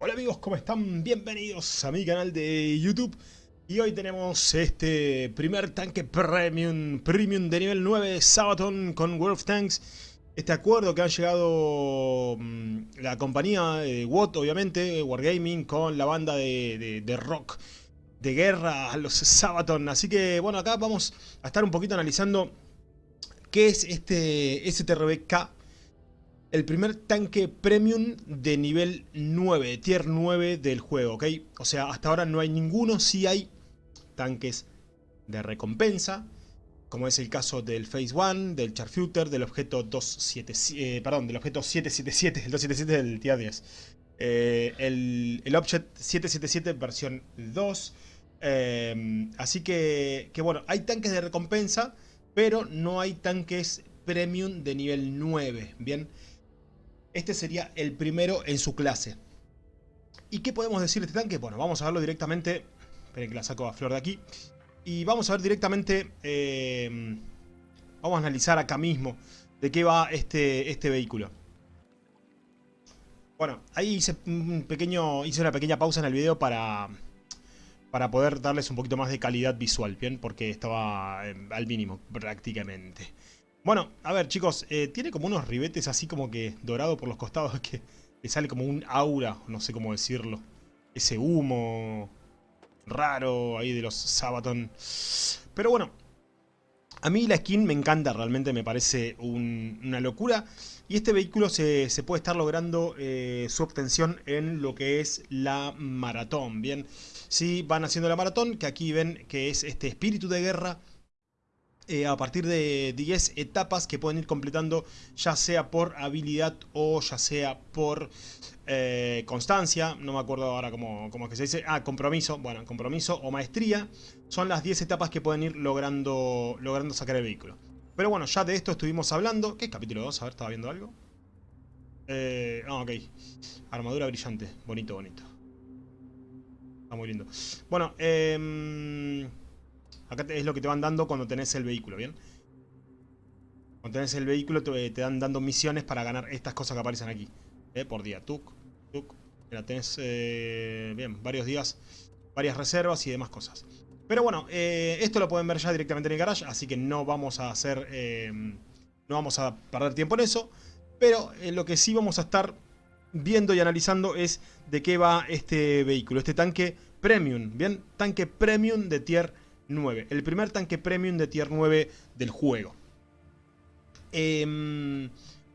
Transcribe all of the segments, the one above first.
Hola amigos, ¿cómo están? Bienvenidos a mi canal de YouTube. Y hoy tenemos este primer tanque premium, premium de nivel 9 Sabaton con World Tanks. Este acuerdo que ha llegado mmm, la compañía eh, WOT obviamente, Wargaming Con la banda de, de, de rock de guerra, los Sabaton. Así que bueno, acá vamos a estar un poquito analizando qué es este STRBK el primer tanque premium de nivel 9, tier 9 del juego, ¿ok? O sea, hasta ahora no hay ninguno, sí hay tanques de recompensa, como es el caso del Phase 1, del Charfuter, del objeto 277, eh, perdón, del objeto 777, el 277 del tier 10. Eh, el, el Object 777 versión 2. Eh, así que, que bueno, hay tanques de recompensa, pero no hay tanques premium de nivel 9, ¿bien? Este sería el primero en su clase. ¿Y qué podemos decir de este tanque? Bueno, vamos a verlo directamente. Esperen que la saco a flor de aquí. Y vamos a ver directamente... Eh, vamos a analizar acá mismo de qué va este, este vehículo. Bueno, ahí hice, un pequeño, hice una pequeña pausa en el video para, para poder darles un poquito más de calidad visual, ¿bien? Porque estaba eh, al mínimo prácticamente. Bueno, a ver chicos, eh, tiene como unos ribetes así como que dorado por los costados que le sale como un aura, no sé cómo decirlo. Ese humo raro ahí de los Sabaton. Pero bueno, a mí la skin me encanta, realmente me parece un, una locura. Y este vehículo se, puede estar logrando eh, su obtención en lo que es la maratón, ¿bien? Si van haciendo la maratón, que aquí ven que es este espíritu de guerra eh, a partir de 10 etapas que pueden ir completando ya sea por habilidad o ya sea por eh, constancia, no me acuerdo ahora cómo, cómo, es que se dice, ah, compromiso, bueno, compromiso o maestría, son las 10 etapas que pueden ir logrando, logrando sacar el vehículo. Pero bueno, ya de esto estuvimos hablando, ¿qué capítulo 2? A ver, ¿estaba viendo algo? Eh, ah, ok, armadura brillante, bonito, bonito. Está muy lindo. Bueno, eh... Acá es lo que te van dando cuando tenés el vehículo, ¿bien? Cuando tenés el vehículo te, dan dando misiones para ganar estas cosas que aparecen aquí. ¿eh? Por día. Tuk, tuk. Mira, tenés, eh, bien, varios días, varias reservas y demás cosas. Pero bueno, eh, esto lo pueden ver ya directamente en el garage, así que no vamos a hacer, no vamos a perder tiempo en eso. Pero lo que sí vamos a estar viendo y analizando es de qué va este vehículo, este tanque premium, ¿bien? Tanque premium de tier 9. El primer tanque premium de tier 9 del juego. Eh,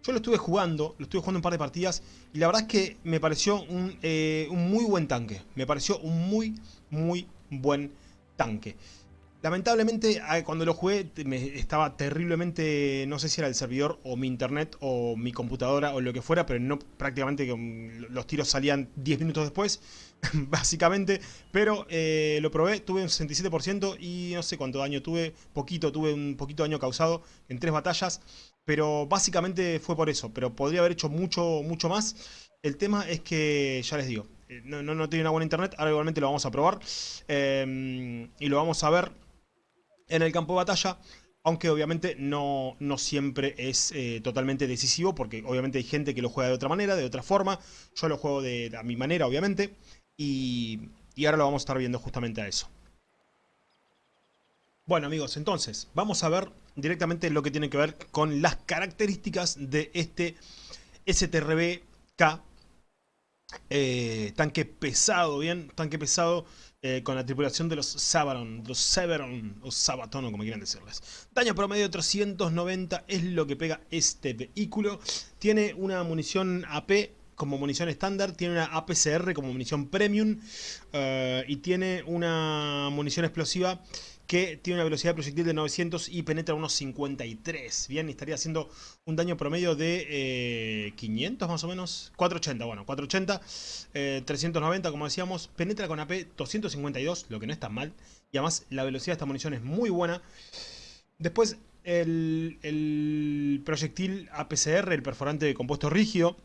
yo lo estuve jugando, lo estuve jugando un par de partidas y la verdad es que me pareció un, eh, un muy buen tanque. Me pareció un muy, muy buen tanque. Lamentablemente cuando lo jugué me estaba terriblemente, no sé si era el servidor o mi internet o mi computadora o lo que fuera, pero no prácticamente los tiros salían 10 minutos después, básicamente. Pero eh, lo probé, tuve un 67% y no sé cuánto daño tuve, poquito, tuve un poquito daño causado en tres batallas. Pero básicamente fue por eso, pero podría haber hecho mucho, mucho más. El tema es que, ya les digo, eh, no, no, tiene una buena internet, ahora igualmente lo vamos a probar. Eh, y lo vamos a ver en el campo de batalla. Aunque obviamente no, no siempre es eh, totalmente decisivo, porque obviamente hay gente que lo juega de otra manera, de otra forma. Yo lo juego de, de a mi manera, obviamente. Y, y ahora lo vamos a estar viendo justamente a eso. Bueno amigos, entonces vamos a ver directamente lo que tiene que ver con las características de este STRB-K eh, tanque pesado, bien, tanque pesado eh, con la tripulación de los Sabaron, los Severon o Sabaton o como quieran decirles. Daño promedio 390 es lo que pega este vehículo. Tiene una munición AP como munición estándar, tiene una APCR como munición premium uh, y tiene una munición explosiva que tiene una velocidad de proyectil de 900 y penetra unos 53. Bien, estaría haciendo un daño promedio de eh, 500 más o menos. 480, bueno, 480, eh, 390 como decíamos. Penetra con AP 252, lo que no es tan mal. Y además la velocidad de esta munición es muy buena. Después el proyectil APCR, el perforante de compuesto rígido,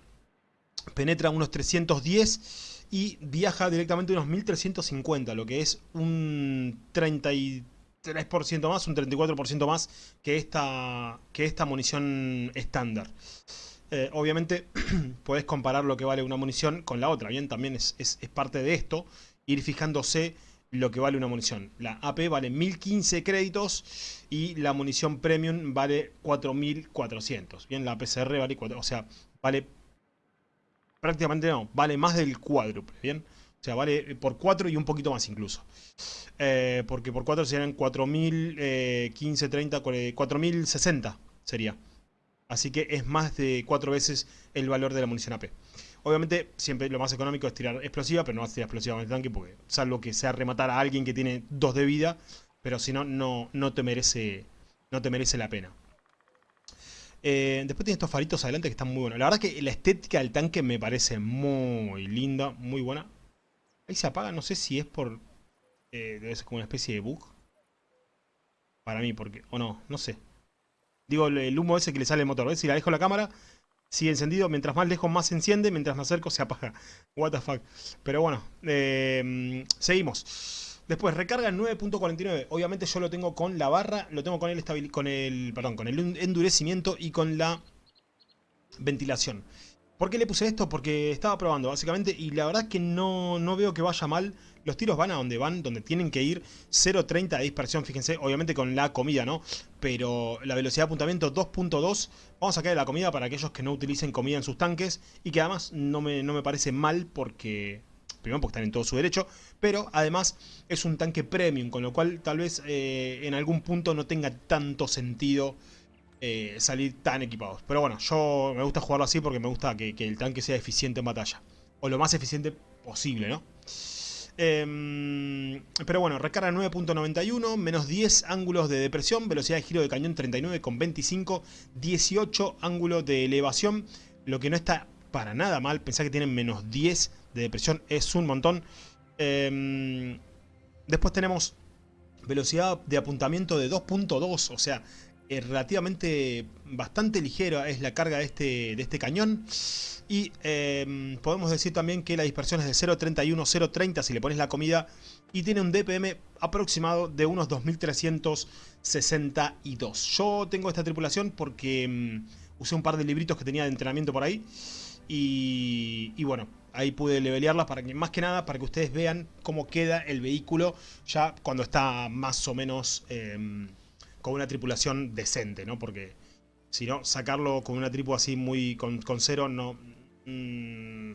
penetra unos 310 y viaja directamente unos 1350, lo que es un 33% más, un 34% más que esta, que esta munición estándar. eh, obviamente puedes comparar lo que vale una munición con la otra, ¿bien? También es, es, parte de esto, ir fijándose lo que vale una munición. La AP vale 1015 créditos y la munición premium vale 4400. Bien, la PCR vale 4, o sea, vale prácticamente no, vale más del cuádruple, bien. O sea, vale por 4 y un poquito más incluso. Eh, porque por 4 serían 4015, 30, 4060 sería. Así que es más de 4 veces el valor de la munición AP. Obviamente, siempre lo más económico es tirar explosiva, pero no vas a tirar explosiva con el tanque, porque salvo que sea rematar a alguien que tiene 2 de vida, pero si no, no, te merece, no te merece la pena. Eh, después tiene estos faritos adelante que están muy buenos. La verdad que la estética del tanque me parece muy linda, muy buena. Ahí se apaga, no sé si es por... Eh, debe ser como una especie de bug. Para mí, porque... O no, no sé. Digo, el humo ese que le sale al motor. ¿Ves? Si la dejo la cámara, sigue encendido. Mientras más lejos, más se enciende. Mientras me acerco, se apaga. What the fuck. Pero bueno, eh, seguimos. Después, recarga en 9.49. Obviamente yo lo tengo con la barra, lo tengo con el, con el, perdón, con el endurecimiento y con la ventilación. ¿Por qué le puse esto? Porque estaba probando básicamente y la verdad es que no, no veo que vaya mal. Los tiros van a donde van, donde tienen que ir. 0.30 de dispersión, fíjense, obviamente con la comida, ¿no? Pero la velocidad de apuntamiento 2.2. Vamos a sacar la comida para aquellos que no utilicen comida en sus tanques. Y que además no me, no me parece mal porque... Primero porque están en todo su derecho, pero además es un tanque premium, con lo cual tal vez eh, en algún punto no tenga tanto sentido eh, salir tan equipados. Pero bueno, yo me gusta jugarlo así porque me gusta que, el tanque sea eficiente en batalla. O lo más eficiente posible, ¿no? Em, pero bueno, recarga 9.91, menos 10 ángulos de depresión, velocidad de giro de cañón 39,25, 18 ángulos de elevación, lo que no está para nada mal, pensar que tienen menos 10 de depresión es un montón. Em, después tenemos velocidad de apuntamiento de 2.2, o sea, eh, relativamente bastante ligera es la carga de este, de este cañón. Y em, podemos decir también que la dispersión es de 0.31, 0.30 si le pones la comida. Y tiene un DPM aproximado de unos 2362. Yo tengo esta tripulación porque em, usé un par de libritos que tenía de entrenamiento por ahí. Y, y bueno, ahí pude levelearlas para que, más que nada para que ustedes vean cómo queda el vehículo ya cuando está más o menos... Em, con una tripulación decente, ¿no? Porque si no, sacarlo con una tripu así muy con, cero no... Mm,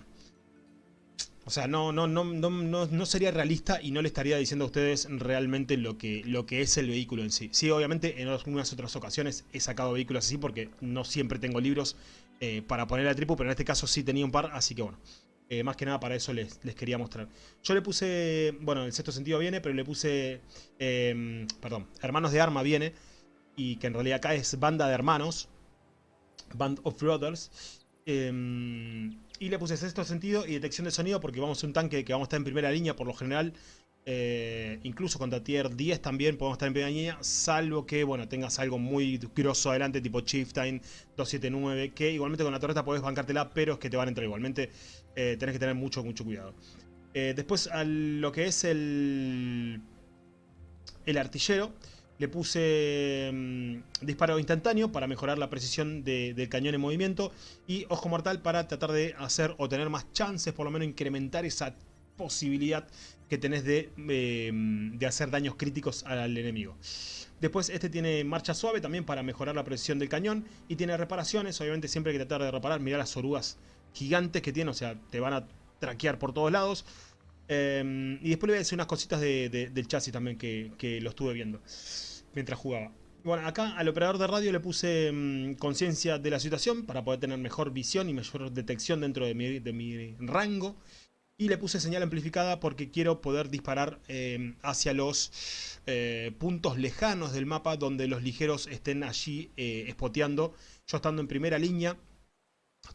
o sea, no, no, no, no, no, sería realista y no le estaría diciendo a ustedes realmente lo que, lo que es el vehículo en sí. Sí, obviamente en algunas otras ocasiones he sacado vehículos así porque no siempre tengo libros eh, para poner la tripu, pero en este caso sí tenía un par, así que bueno. Eh, más que nada para eso les, quería mostrar. Yo le puse, bueno, el sexto sentido viene, pero le puse, em, perdón, Hermanos de Arma viene, y que en realidad acá es Banda de Hermanos, Band of Brothers. Em, y le puse sexto sentido y detección de sonido porque vamos a un tanque que vamos a estar en primera línea por lo general. Eh, incluso contra tier 10 también podemos estar en primera salvo que bueno tengas algo muy grosso adelante tipo Chieftain 279, que igualmente con la torreta podés bancártela, pero es que te van a entrar igualmente. Eh, tenés que tener mucho, mucho cuidado. Eh, después a lo que es el, el artillero, le puse mm, disparo instantáneo para mejorar la precisión del cañón en movimiento y ojo mortal para tratar de hacer o tener más chances, por lo menos incrementar esa posibilidad que tenés de, em, de hacer daños críticos al enemigo. Después este tiene marcha suave también para mejorar la precisión del cañón y tiene reparaciones, obviamente siempre hay que tratar de reparar, mirá las orugas gigantes que tiene, o sea, te van a traquear por todos lados. Em, y después le voy a decir unas cositas del chasis también que, lo estuve viendo mientras jugaba. Bueno, acá al operador de radio le puse em, conciencia de la situación para poder tener mejor visión y mejor detección dentro de mi rango. Y le puse señal amplificada porque quiero poder disparar em, hacia los eh, puntos lejanos del mapa donde los ligeros estén allí eh, espoteando. Yo estando en primera línea,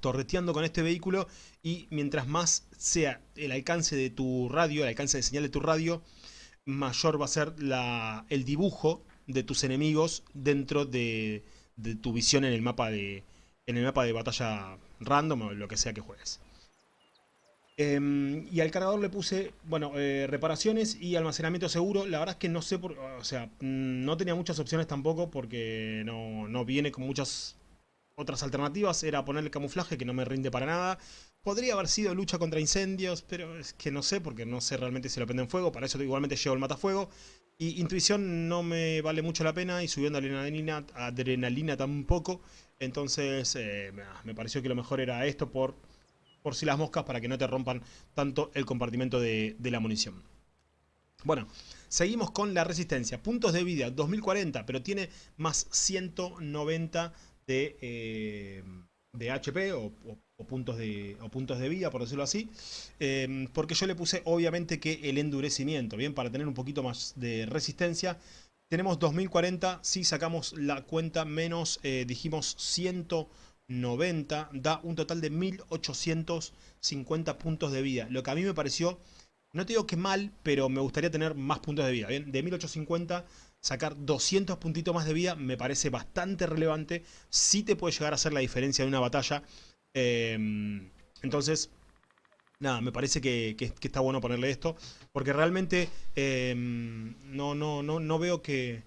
torreteando con este vehículo y mientras más sea el alcance de tu radio, el alcance de señal de tu radio, mayor va a ser el dibujo de tus enemigos dentro de, tu visión en el mapa de en el mapa de batalla random o lo que sea que juegues. Em, y al cargador le puse, bueno, eh, reparaciones y almacenamiento seguro. La verdad es que no sé, por, o sea, no tenía muchas opciones tampoco porque no, no viene con muchas otras alternativas era ponerle camuflaje, que no me rinde para nada. Podría haber sido lucha contra incendios, pero es que no sé, porque no sé realmente si lo prende en fuego. Para eso igualmente llevo el matafuego. Y intuición no me vale mucho la pena y subiendo adrenalina, adrenalina tampoco. Entonces eh, me pareció que lo mejor era esto por, por si las moscas para que no te rompan tanto el compartimento de, la munición. Bueno, seguimos con la resistencia. Puntos de vida, 2040, pero tiene más 190 de, eh, de HP o, puntos de, puntos de vida, por decirlo así. Em, porque yo le puse obviamente que el endurecimiento, bien, para tener un poquito más de resistencia. Tenemos 2040, si sacamos la cuenta menos, eh, dijimos 190, da un total de 1850 puntos de vida. Lo que a mí me pareció, no te digo que mal, pero me gustaría tener más puntos de vida. Bien, de 1850 sacar 200 puntitos más de vida me parece bastante relevante. Sí te puede llegar a hacer la diferencia en una batalla. Em, entonces, nada, me parece que, está bueno ponerle esto. Porque realmente em, no, no, no, no veo que,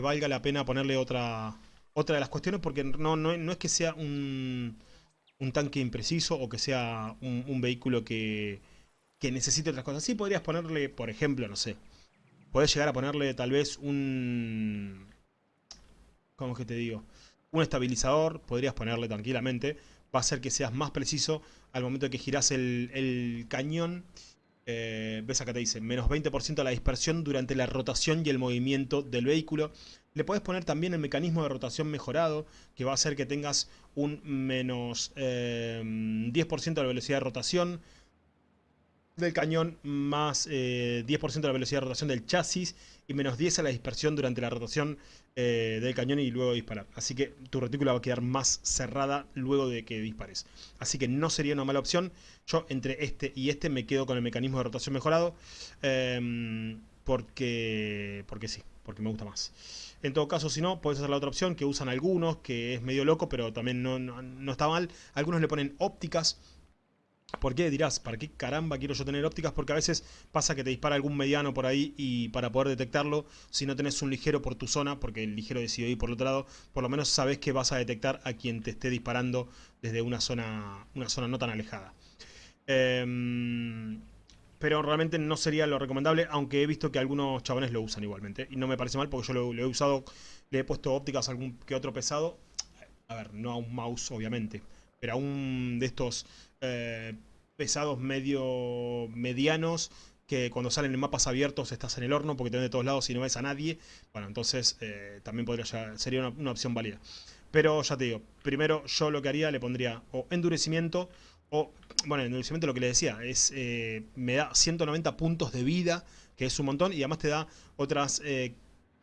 valga la pena ponerle otra, otra de las cuestiones. Porque no, no, es que sea un, un, tanque impreciso o que sea un, vehículo que, que necesite otras cosas. Sí podrías ponerle, por ejemplo, no sé, Podés llegar a ponerle tal vez un... ¿Cómo es que te digo? Un estabilizador, podrías ponerle tranquilamente. Va a hacer que seas más preciso al momento que girás el, cañón. Eh, ves acá te dice, menos 20% de la dispersión durante la rotación y el movimiento del vehículo. Le podés poner también el mecanismo de rotación mejorado, que va a hacer que tengas un menos 10% eh, de la velocidad de rotación, del cañón más 10% eh, de la velocidad de rotación del chasis y menos 10 a la dispersión durante la rotación eh, del cañón y luego disparar. Así que tu retícula va a quedar más cerrada luego de que dispares. Así que no sería una mala opción. Yo entre este y este me quedo con el mecanismo de rotación mejorado em, porque, porque sí, porque me gusta más. En todo caso, si no, puedes hacer la otra opción que usan algunos, que es medio loco, pero también no, no está mal. Algunos le ponen ópticas ¿Por qué? Dirás, ¿para qué caramba quiero yo tener ópticas? Porque a veces pasa que te dispara algún mediano por ahí y para poder detectarlo, si no tenés un ligero por tu zona, porque el ligero decidió ir por el otro lado, por lo menos sabes que vas a detectar a quien te esté disparando desde una zona, una zona no tan alejada. Em, pero realmente no sería lo recomendable, aunque he visto que algunos chabones lo usan igualmente. Y no me parece mal porque yo lo, lo he usado, le he puesto ópticas a algún que otro pesado. A ver, no a un mouse obviamente, pero a un de estos eh, pesados medio medianos que cuando salen en mapas abiertos estás en el horno porque te ven de todos lados y no ves a nadie. Bueno, entonces eh, también podría sería una, opción válida. Pero ya te digo, primero yo lo que haría le pondría o endurecimiento o, bueno, endurecimiento lo que le decía, es eh, me da 190 puntos de vida, que es un montón, y además te da otras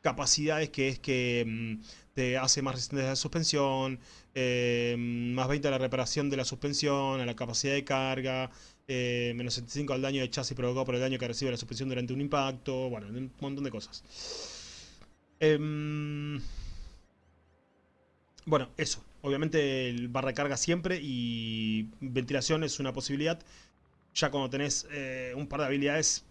capacidades que es que mm, te hace más resistente a la suspensión, eh, más 20 a la reparación de la suspensión, a la capacidad de carga, eh, menos 75 al daño de chasis provocado por el daño que recibe la suspensión durante un impacto, bueno, un montón de cosas. Em, bueno, eso. Obviamente el barra de carga siempre y ventilación es una posibilidad. Ya cuando tenés eh, un par de habilidades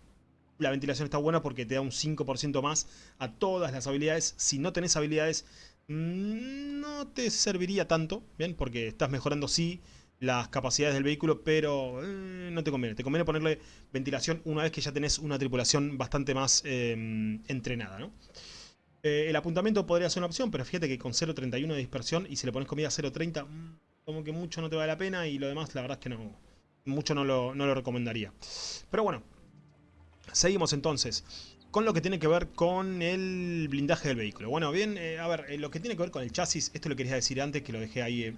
la ventilación está buena porque te da un 5% más a todas las habilidades. Si no tenés habilidades, no te serviría tanto, ¿bien? Porque estás mejorando sí las capacidades del vehículo, pero eh, no te conviene. Te conviene ponerle ventilación una vez que ya tenés una tripulación bastante más em, entrenada, ¿no? Eh, el apuntamiento podría ser una opción, pero fíjate que con 0.31 de dispersión y si le pones comida 0.30, mm, como que mucho no te vale la pena y lo demás la verdad es que no, mucho no lo, no lo recomendaría. Pero bueno, Seguimos entonces con lo que tiene que ver con el blindaje del vehículo. Bueno, bien, eh, a ver, eh, lo que tiene que ver con el chasis, esto lo quería decir antes, que lo dejé ahí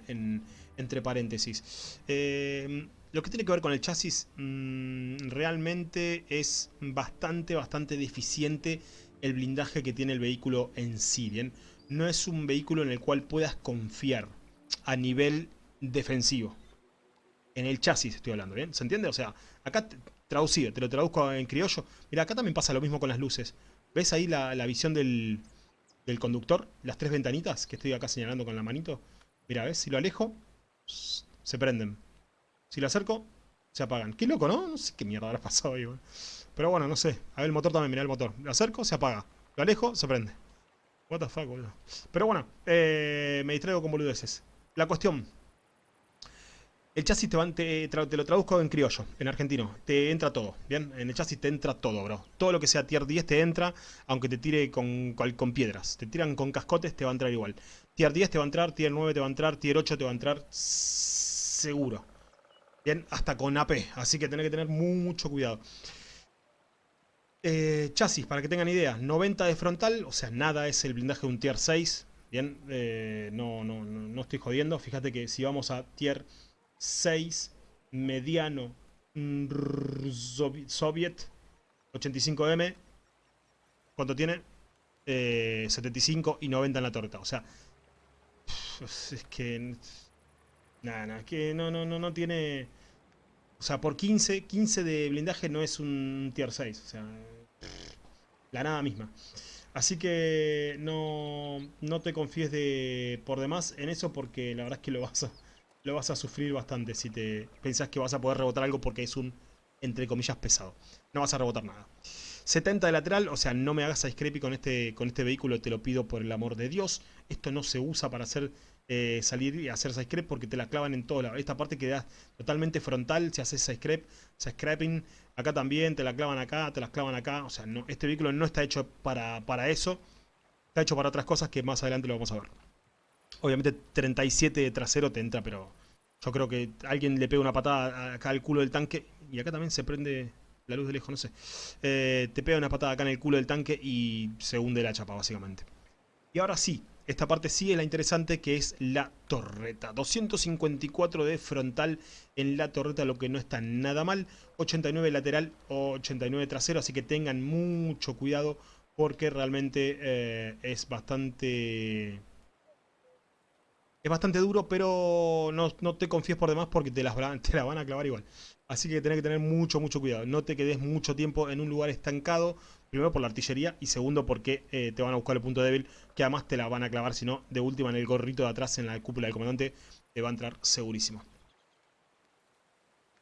entre paréntesis. Eh, lo que tiene que ver con el chasis mm, realmente es bastante, bastante deficiente el blindaje que tiene el vehículo en sí, ¿bien? No es un vehículo en el cual puedas confiar a nivel defensivo. En el chasis estoy hablando, ¿bien? ¿Se entiende? O sea, acá traducido, te lo traduzco en criollo. Mira, acá también pasa lo mismo con las luces. ¿Ves ahí la, visión del, conductor? Las tres ventanitas que estoy acá señalando con la manito. Mira, ¿ves? Si lo alejo, se prenden. Si lo acerco, se apagan. Qué loco, ¿no? No sé qué mierda habrá pasado ahí, Pero bueno, no sé. A ver el motor también, mira el motor. Lo acerco, se apaga. Lo alejo, se prende. What the boludo. Pero bueno, eh, me distraigo con boludeces. la cuestión. El chasis te, te, lo traduzco en criollo, en argentino. Te entra todo, ¿bien? En el chasis te entra todo, bro. Todo lo que sea tier 10 te entra, aunque te tire con, con piedras. Te tiran con cascotes, te va a entrar igual. Tier 10 te va a entrar, tier 9 te va a entrar, tier 8 te va a entrar seguro. Bien, hasta con AP. Así que tenés que tener mucho cuidado. Eh, chasis, para que tengan idea. 90 de frontal, o sea, nada es el blindaje de un tier 6. Bien, eh, no, no, no, no estoy jodiendo. Fíjate que si vamos a tier 6 mediano Soviet 85M. ¿Cuánto tiene? 75 eh, y 90 en la torta. O sea, es que... Nada, nada, que no, no, no, no tiene... O sea, por 15, 15 de blindaje no es un tier 6. O sea, la nada misma. Así que no, no te confíes de por demás en eso porque la verdad es que lo vas a lo vas a sufrir bastante si te pensás que vas a poder rebotar algo porque es un, entre comillas, pesado. No vas a rebotar nada. 70 de lateral, o sea, no me hagas a scrapey con este, con este vehículo, te lo pido por el amor de Dios. Esto no se usa para hacer eh, salir y hacer side porque te la clavan en todo lado. Esta parte queda totalmente frontal si haces side scrapping. Acá también te la clavan acá, te las clavan acá. O sea, no, este vehículo no está hecho para, para eso. Está hecho para otras cosas que más adelante lo vamos a ver. Obviamente 37 de trasero te entra, pero yo creo que alguien le pega una patada acá al culo del tanque. Y acá también se prende la luz de lejos, no sé. Eh, te pega una patada acá en el culo del tanque y se hunde la chapa, básicamente. Y ahora sí, esta parte sí es la interesante, que es la torreta. 254 de frontal en la torreta, lo que no está nada mal. 89 lateral, 89 trasero, así que tengan mucho cuidado porque realmente eh, es bastante es bastante duro, pero no, te confíes por demás porque te, las, te la van a clavar igual. Así que tenés que tener mucho, mucho cuidado. No te quedes mucho tiempo en un lugar estancado. Primero por la artillería y segundo porque eh, te van a buscar el punto débil. Que además te la van a clavar, si no, de última en el gorrito de atrás, en la cúpula del comandante, te va a entrar segurísimo.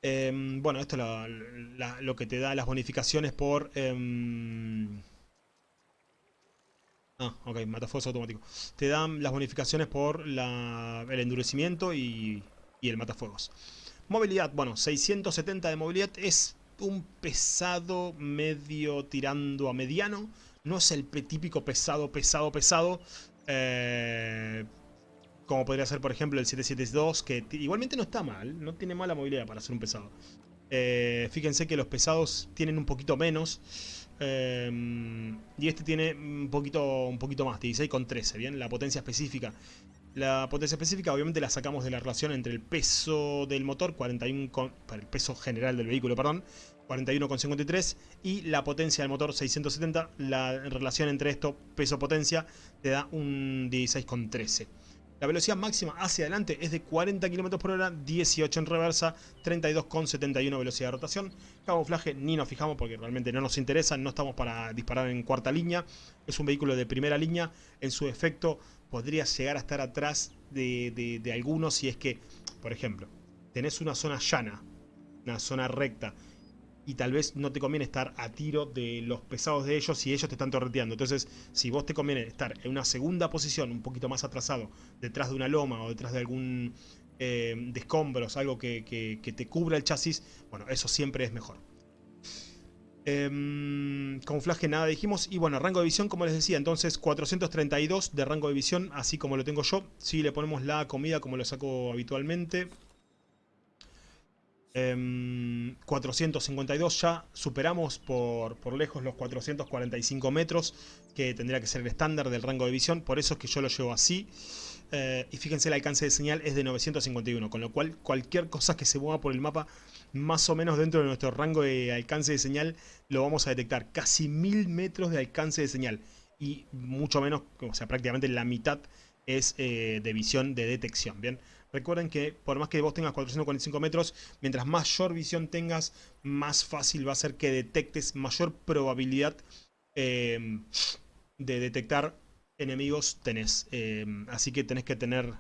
Em, bueno, esto es lo que te da las bonificaciones por... Em, Ah, ok, matafuegos automático. Te dan las bonificaciones por el endurecimiento y, el matafuegos. Movilidad, bueno, 670 de movilidad es un pesado medio tirando a mediano. No es el típico pesado, pesado, pesado. Eh, como podría ser, por ejemplo, el 772, que igualmente no está mal. No tiene mala movilidad para ser un pesado. Eh, fíjense que los pesados tienen un poquito menos. Em, y este tiene un poquito, un poquito más, 16 con 13, ¿bien? La potencia específica. La potencia específica obviamente la sacamos de la relación entre el peso del motor, 41 con, el peso general del vehículo, perdón, 41,53 y la potencia del motor 670, la relación entre esto, peso-potencia, te da un 16,13. La velocidad máxima hacia adelante es de 40 km por hora, 18 en reversa, 32,71 velocidad de rotación. Camuflaje ni nos fijamos porque realmente no nos interesa, no estamos para disparar en cuarta línea. Es un vehículo de primera línea, en su efecto podría llegar a estar atrás de, de algunos si es que, por ejemplo, tenés una zona llana, una zona recta, y tal vez no te conviene estar a tiro de los pesados de ellos si ellos te están torreteando. Entonces, si vos te conviene estar en una segunda posición, un poquito más atrasado, detrás de una loma o detrás de algún eh, escombros, algo que, te cubra el chasis, bueno, eso siempre es mejor. Eh, nada dijimos y bueno, rango de visión como les decía, entonces 432 de rango de visión, así como lo tengo yo. Si le ponemos la comida como lo saco habitualmente, 452 em, ya superamos por, por, lejos los 445 metros que tendría que ser el estándar del rango de visión por eso es que yo lo llevo así. Eh, y fíjense el alcance de señal es de 951 con lo cual cualquier cosa que se mueva por el mapa más o menos dentro de nuestro rango de alcance de señal lo vamos a detectar. Casi 1000 metros de alcance de señal y mucho menos, o sea prácticamente la mitad es eh, de visión de detección bien Recuerden que por más que vos tengas 445 metros, mientras mayor visión tengas, más fácil va a ser que detectes, mayor probabilidad em, de detectar enemigos tenés. Em, así que tenés que tener...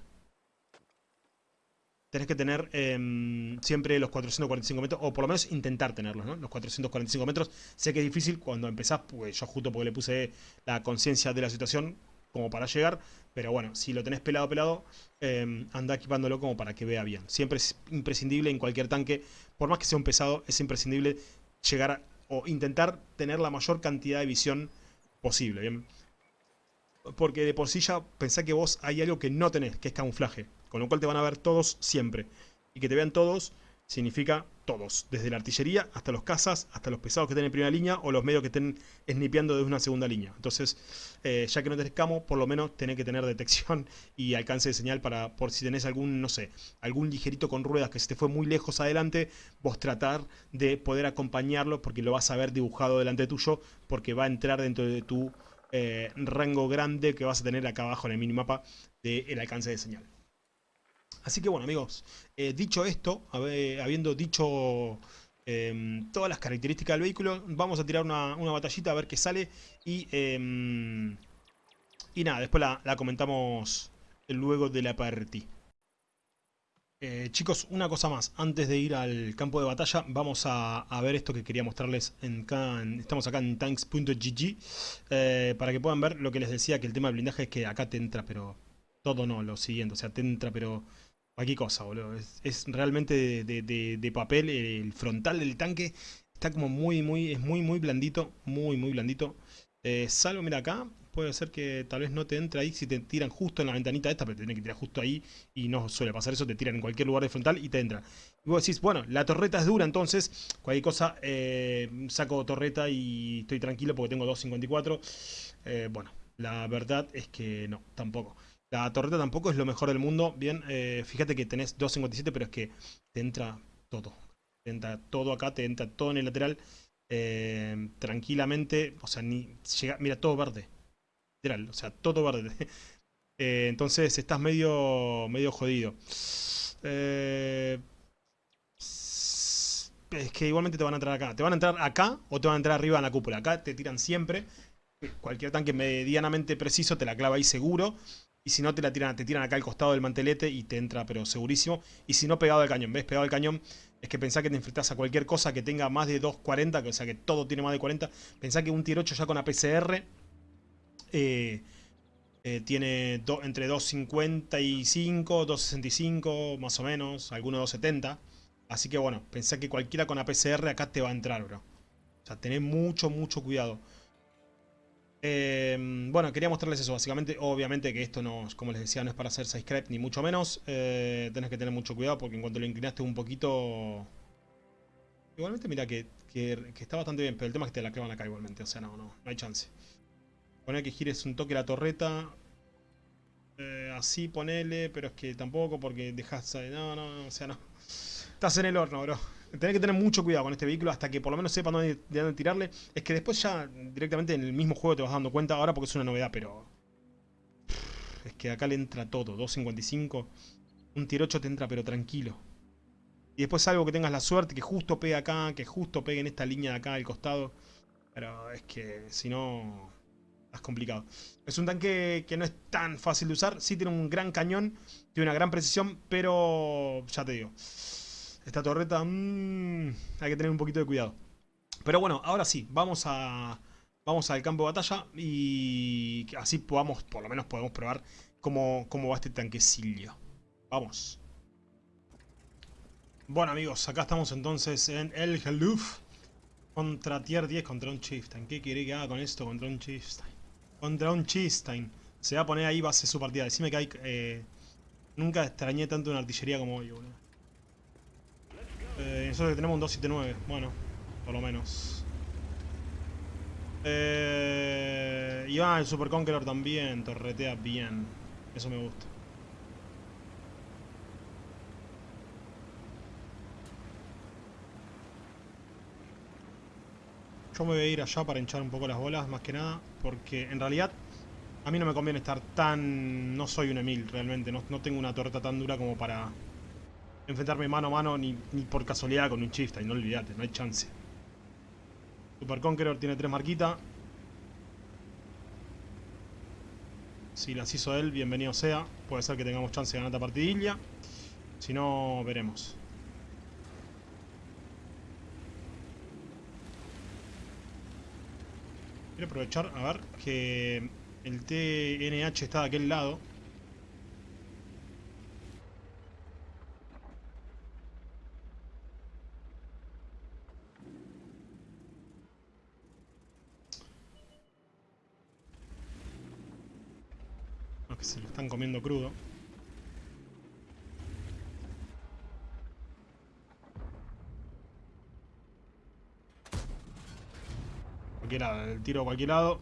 Tenés que tener em, siempre los 445 metros, o por lo menos intentar tenerlos, ¿no? Los 445 metros. Sé que es difícil cuando empezás, pues yo justo porque le puse la conciencia de la situación, como para llegar. Pero bueno, si lo tenés pelado, pelado, eh, anda equipándolo como para que vea bien. Siempre es imprescindible en cualquier tanque, por más que sea un pesado, es imprescindible llegar o intentar tener la mayor cantidad de visión posible, ¿bien? Porque de por sí ya pensá que vos hay algo que no tenés, que es camuflaje. Con lo cual te van a ver todos siempre. Y que te vean todos significa todos. Desde la artillería hasta los cazas, hasta los pesados que estén en primera línea o los medios que estén snipeando desde una segunda línea. Entonces, eh, ya que no tenés camo, por lo menos tenés que tener detección y alcance de señal para, por si tenés algún, no sé, algún ligerito con ruedas que se te fue muy lejos adelante, vos tratar de poder acompañarlo porque lo vas a ver dibujado delante tuyo porque va a entrar dentro de tu eh, rango grande que vas a tener acá abajo en el minimapa del alcance de señal. Así que bueno amigos, eh, dicho esto, habiendo dicho em, todas las características del vehículo, vamos a tirar una, batallita a ver qué sale y, em, y nada, después la, comentamos luego de la partida. Eh, chicos, una cosa más, antes de ir al campo de batalla, vamos a, ver esto que quería mostrarles. En, estamos acá en tanks.gg eh, para que puedan ver lo que les decía, que el tema del blindaje es que acá te entra, pero todo no, lo siguiente, o sea, te entra, pero Aquí cosa, boludo. Es, realmente de, papel. El frontal del tanque está como muy, muy, es muy, muy blandito. Muy, muy blandito. Eh, salvo, mira acá, puede ser que tal vez no te entre ahí si te tiran justo en la ventanita esta, pero te tienen que tirar justo ahí y no suele pasar eso, te tiran en cualquier lugar de frontal y te entra. Y vos decís, bueno, la torreta es dura, entonces cualquier cosa eh, saco torreta y estoy tranquilo porque tengo 2.54. Eh, bueno, la verdad es que no, tampoco. La torreta tampoco es lo mejor del mundo. Bien, eh, fíjate que tenés 2.57, pero es que te entra todo. Te entra todo acá, te entra todo en el lateral. Eh, tranquilamente, o sea, ni llega, mira, todo verde. Literal, o sea, todo verde. Eh, entonces estás medio, medio jodido. es que igualmente te van a entrar acá. Te van a entrar acá o te van a entrar arriba en la cúpula. Acá te tiran siempre. Cualquier tanque medianamente preciso te la clava ahí seguro. Y si no, te la tiran, te tiran acá al costado del mantelete y te entra, pero segurísimo. Y si no, pegado al cañón. ¿Ves? Pegado al cañón es que pensá que te enfrentás a cualquier cosa que tenga más de 2.40, o sea que todo tiene más de 40. Pensá que un tier 8 ya con APCR eh, eh, tiene entre 2.55, 2.65, más o menos, alguno 2.70. Así que bueno, pensá que cualquiera con APCR acá te va a entrar, bro. O sea, tenés mucho, mucho cuidado. Em, bueno, quería mostrarles eso, básicamente, obviamente que esto no, como les decía, no es para hacer side ni mucho menos. Eh, tenés que tener mucho cuidado porque en cuanto lo inclinaste un poquito... Igualmente mira que, está bastante bien, pero el tema es que te la clavan acá igualmente, o sea, no, no, no hay chance. Poner que gires un toque la torreta. Eh, así ponele, pero es que tampoco porque dejas... No, no, no, o sea, no. Estás en el horno, bro. Tenés que tener mucho cuidado con este vehículo hasta que por lo menos sepa dónde, dónde tirarle. Es que después ya directamente en el mismo juego te vas dando cuenta, ahora porque es una novedad, pero... Es que acá le entra todo, 2.55. Un tier 8 te entra pero tranquilo. Y después algo que tengas la suerte, que justo pegue acá, que justo pegue en esta línea de acá al costado. Pero es que si no... Es complicado. Es un tanque que no es tan fácil de usar. Sí tiene un gran cañón, tiene una gran precisión, pero ya te digo. Esta torreta, mmm, hay que tener un poquito de cuidado. Pero bueno, ahora sí, vamos a vamos al campo de batalla y así podamos, por lo menos podemos probar cómo, cómo va este tanquecillo. Vamos. Bueno amigos, acá estamos entonces en el Heluf contra tier 10 contra un Chieftain. ¿Qué quiere que haga con esto contra un Chieftain? Contra un Chieftain. Se va a poner ahí, ser su partida. Decime que hay... Eh, nunca extrañé tanto una artillería como hoy, boludo. Tenemos un 279, bueno, por lo menos. Eh, y va, el Super Conqueror también, torretea bien. Eso me gusta. Yo me voy a ir allá para hinchar un poco las bolas, más que nada, porque en realidad a mí no me conviene estar tan... No soy un Emil, realmente, no, no tengo una torreta tan dura como para enfrentarme mano a mano ni, por casualidad con un y no olvidate, no hay chance. Super Conqueror tiene tres marquitas. Si las hizo él, bienvenido sea. Puede ser que tengamos chance de ganar esta partidilla. Si no, veremos. Quiero aprovechar, a ver, que El TNH está de aquel lado. Que se lo están comiendo crudo. Cualquier lado, el tiro a cualquier lado.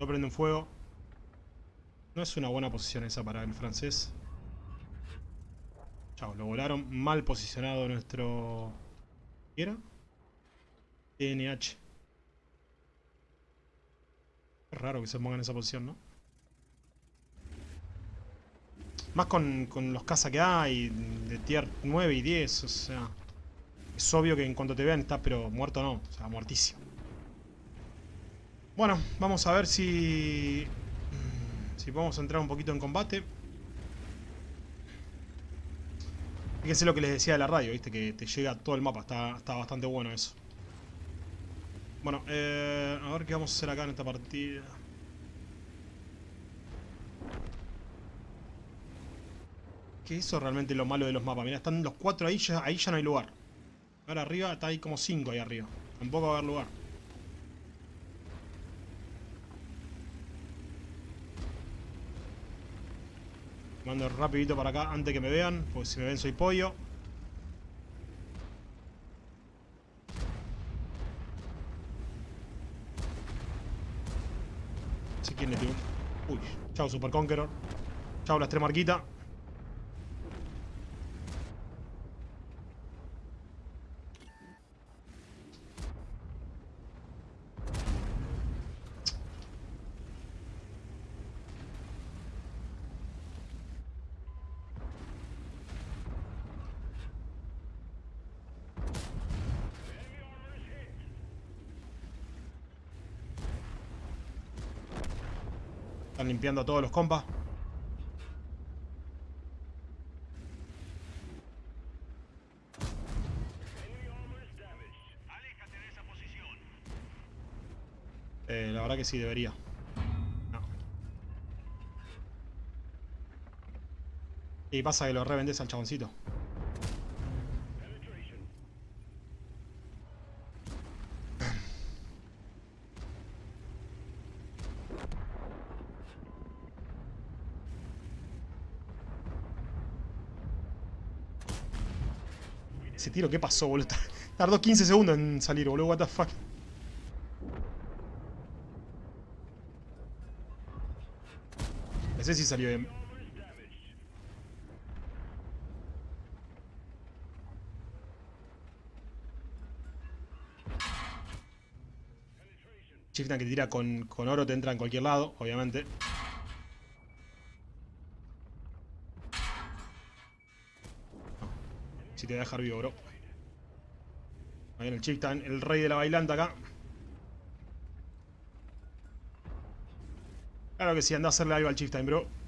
No prenden fuego. No es una buena posición esa para el francés. Chao, lo volaron mal posicionado nuestro... ¿Qué era? TNH. Es raro que se ponga en esa posición, ¿no? Más con, con los caza que hay de tier 9 y 10, o sea... Es obvio que en cuanto te vean estás pero muerto no, o sea, muertísimo. Bueno, vamos a ver si... Si podemos entrar un poquito en combate. Fíjense lo que les decía de la radio, viste, que te llega todo el mapa, está, está bastante bueno eso. Bueno, eh, a ver qué vamos a hacer acá en esta partida. ¿Qué es eso realmente lo malo de los mapas? Mira, están los cuatro ahí, ya, ahí ya no hay lugar. Ahora arriba está ahí como cinco ahí arriba. Tampoco va a haber lugar. Mando rapidito para acá antes que me vean, porque si me ven soy pollo. No sé quién le tiró. Uy, chao Super Conqueror. Chao la marquita. Están limpiando a todos los compas. Eh, la verdad que sí, debería. No. Y pasa que lo revendes al chaboncito. Ese tiro, ¿qué pasó, boludo? Tardó 15 segundos en salir, boludo. What the fuck. Ese sí salió bien. Chieftain que tira con, con oro te entra en cualquier lado, obviamente. Te voy a dejar vivo, bro. Ahí viene el Chieftain, el rey de la bailanta acá. Claro que sí, anda a hacerle algo al Chieftain, bro.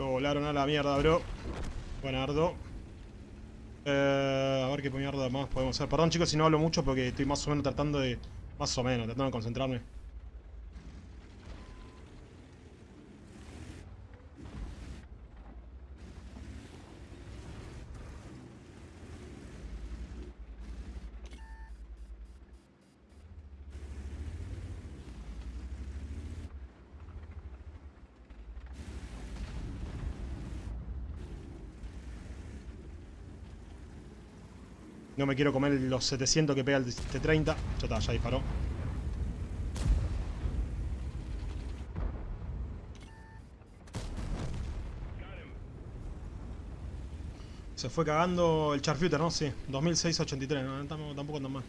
Lo volaron a la mierda, bro. Buenardo. Eh, a ver qué mierda más podemos hacer. Perdón chicos si no hablo mucho porque estoy más o menos tratando de... Más o menos, tratando de concentrarme. No me quiero comer los 700 que pega el T-30. Ya está, ya disparó. Se fue cagando el Charfuter, ¿no? Sí, 2683, no, tampoco tan mal.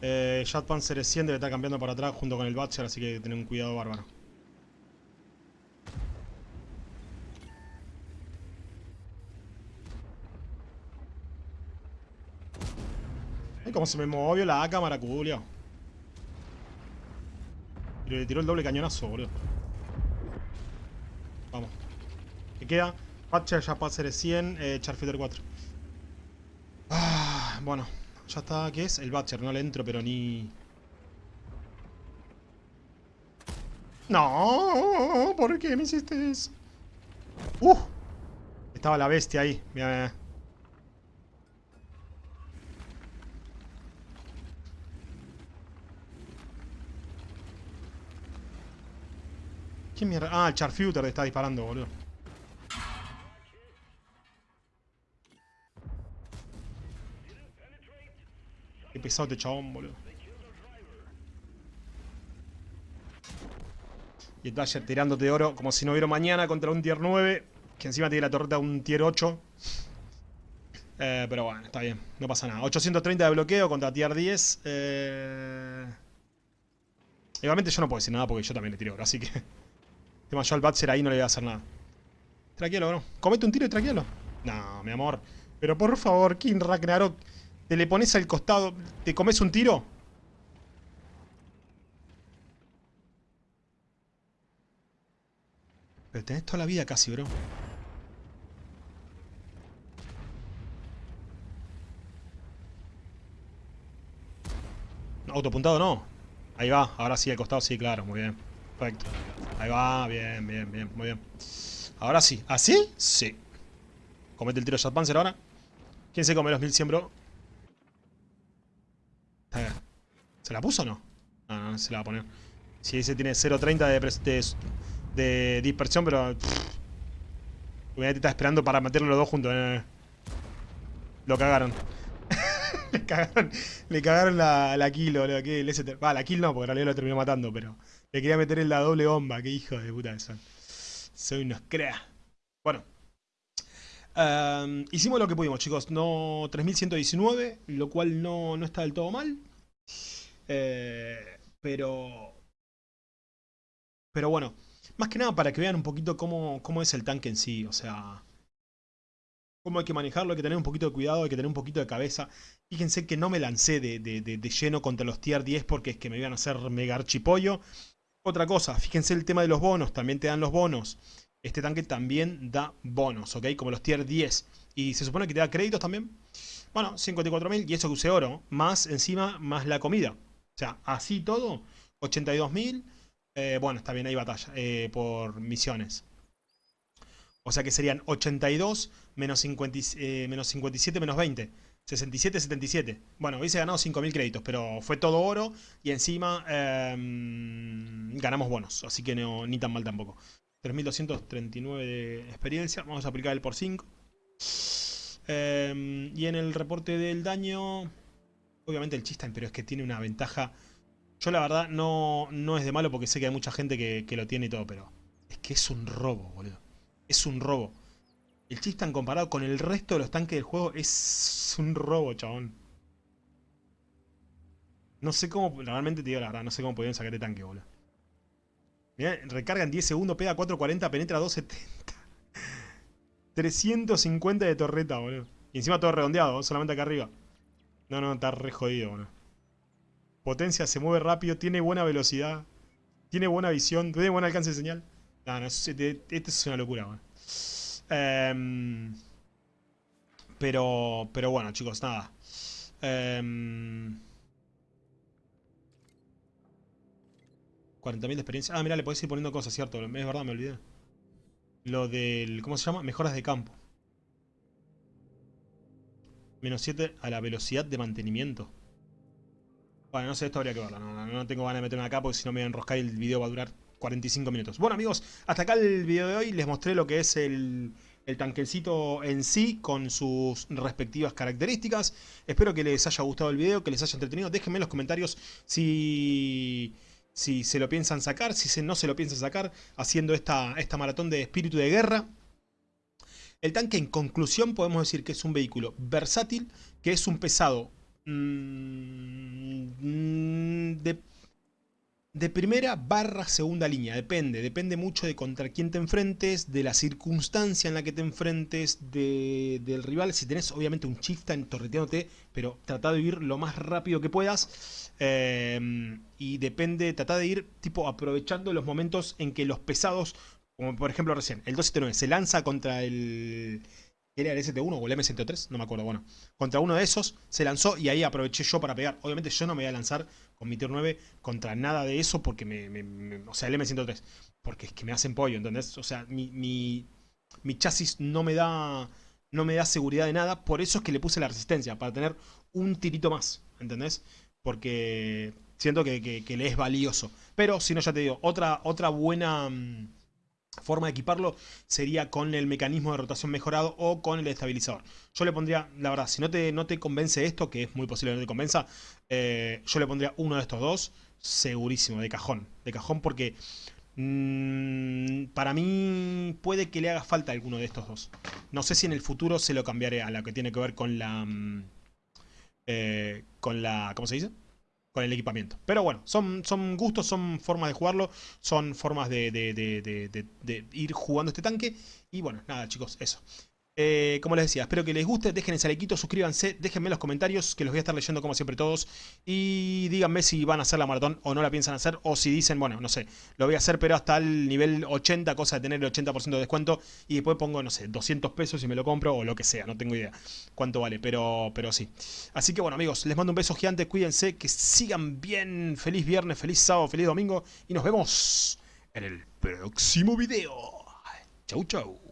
Eh, Jet Panzer 100 debe estar cambiando para atrás junto con el Batcher, así que tener un cuidado bárbaro. Ay, cómo se me movió la cámara, culio. Y le tiró el doble cañonazo, boludo. Vamos. ¿Qué queda? Patcher ya de 100, eh, Charfighter 4. Ah, bueno, ya está. ¿Qué es? El Batcher, no le entro, pero ni... No, ¿por qué me hiciste eso? ¡Uh! Estaba la bestia ahí. Mira, mira. Ah, el Charfuter está disparando, boludo. Qué pesado este chabón, boludo. Y el Dasher tirándote de oro como si no hubiera mañana contra un tier 9. Que encima tiene la torreta un tier 8. Eh, pero bueno, está bien. No pasa nada. 830 de bloqueo contra tier 10. Eh... Igualmente yo no puedo decir nada porque yo también le tiro oro. Así que... Tema yo al Batser ahí no le voy a hacer nada. Tranquilo, bro. Comete un tiro y tranquilo. No, mi amor. Pero por favor, King Ragnarok. Te le pones al costado. ¿Te comes un tiro? Pero tenés toda la vida casi, bro. Autopuntado no. Ahí va, ahora sí, al costado sí, claro, muy bien. Perfecto. Ahí va, bien, bien, bien, muy bien. Ahora sí. ¿Así? Sí. Comete el tiro de Panzer ahora. ¿Quién se come los 1100, bro? ¿Se la puso o no? No, no, se la va a poner. Si ese tiene 0.30 de, de, de, dispersión, pero... Hubiera está esperando para meterlo los dos juntos. Eh. Lo cagaron. le cagaron. Le cagaron la, la kill, boludo. Que el Va, la kill no, porque en realidad lo terminó matando, pero... Le quería meter en la doble bomba. Qué hijo de puta que son. Soy unos crea. Bueno. hicimos lo que pudimos, chicos. No 3119, lo cual no, no está del todo mal. Eh, pero... Pero bueno, más que nada para que vean un poquito cómo, cómo es el tanque en sí. O sea, cómo hay que manejarlo, hay que tener un poquito de cuidado, hay que tener un poquito de cabeza. Fíjense que no me lancé de, de lleno contra los tier 10 porque es que me iban a hacer mega archipollo. Otra cosa, fíjense el tema de los bonos, también te dan los bonos. Este tanque también da bonos, ¿ok? Como los tier 10. Y se supone que te da créditos también. Bueno, 54.000 y eso que use oro. Más encima, más la comida. O sea, así todo, 82.000. Eh, bueno, está bien, hay batalla eh, por misiones. O sea que serían 82 menos, eh, menos 57 menos 20. 67, 77. Bueno, hubiese ganado 5.000 créditos, pero fue todo oro y encima em, ganamos bonos, así que no, ni tan mal tampoco. 3.239 de experiencia, vamos a aplicar el por 5. Em, y en el reporte del daño, obviamente el Chistan, pero es que tiene una ventaja. Yo la verdad no, no es de malo porque sé que hay mucha gente que, que lo tiene y todo, pero es que es un robo, boludo. Es un robo. El Chistan comparado con el resto de los tanques del juego es un robo, chabón. No sé cómo, realmente te digo la verdad, no sé cómo podían sacar de tanque, boludo. Mirá, recarga en 10 segundos, pega 440, penetra 270. 350 de torreta, boludo. Y encima todo redondeado, solamente acá arriba. No, no, está re jodido, boludo. Potencia, se mueve rápido, tiene buena velocidad. Tiene buena visión, tiene buen alcance de señal. No, no, este, este es una locura, boludo. Em, pero, pero bueno, chicos, nada. 40.000 em, de experiencia. Ah, mira, le podés ir poniendo cosas, ¿cierto? Es verdad, me olvidé. Lo del... ¿Cómo se llama? Mejoras de campo. Menos 7 a la velocidad de mantenimiento. Bueno, no sé, esto habría que verlo. No, no, tengo ganas de meterme acá porque si no me voy a enroscar y el video va a durar 45 minutos. Bueno amigos, hasta acá el video de hoy. Les mostré lo que es el, el tanquecito en sí con sus respectivas características. Espero que les haya gustado el video, que les haya entretenido. Déjenme en los comentarios si, si se lo piensan sacar, si no se lo piensan sacar, haciendo esta, esta maratón de espíritu de guerra. El tanque en conclusión podemos decir que es un vehículo versátil, que es un pesado mmm, de de primera barra segunda línea, depende, depende mucho de contra quién te enfrentes, de la circunstancia en la que te enfrentes, del rival, si tenés obviamente un chieftain torreteándote, pero trata de ir lo más rápido que puedas, em, y depende, trata de ir tipo aprovechando los momentos en que los pesados, como por ejemplo recién, el 279 se lanza contra el era el ST1 o el M103, no me acuerdo, bueno. Contra uno de esos se lanzó y ahí aproveché yo para pegar. Obviamente yo no me voy a lanzar con mi tier 9 contra nada de eso porque me, o sea, el M103, porque es que me hacen pollo, ¿entendés? O sea, mi, mi, chasis no me da no me da seguridad de nada, por eso es que le puse la resistencia, para tener un tirito más, ¿entendés? Porque siento que, que le es valioso. Pero si no, ya te digo, otra, otra buena mm, forma de equiparlo sería con el mecanismo de rotación mejorado o con el estabilizador. Yo le pondría, la verdad, si no te, no te convence esto, que es muy posible que no te convenza, eh, yo le pondría uno de estos dos, segurísimo, de cajón. De cajón porque mm, para mí puede que le haga falta alguno de estos dos. No sé si en el futuro se lo cambiaré a la que tiene que ver con la... Mm, eh, con la... ¿Cómo se dice? Con el equipamiento. Pero bueno, son, son gustos, son formas de jugarlo, son formas de, de, ir jugando este tanque. Y bueno, nada chicos, eso. Eh, como les decía, espero que les guste, dejen el salequito, suscríbanse, déjenme en los comentarios que los voy a estar leyendo como siempre todos y díganme si van a hacer la maratón o no la piensan hacer o si dicen, bueno, no sé, lo voy a hacer pero hasta el nivel 80, cosa de tener el 80% de descuento y después pongo, no sé, 200 pesos y me lo compro o lo que sea, no tengo idea cuánto vale, pero, pero sí. Así que bueno amigos, les mando un beso gigante, cuídense, que sigan bien, feliz viernes, feliz sábado, feliz domingo y nos vemos en el próximo video. Chau chau.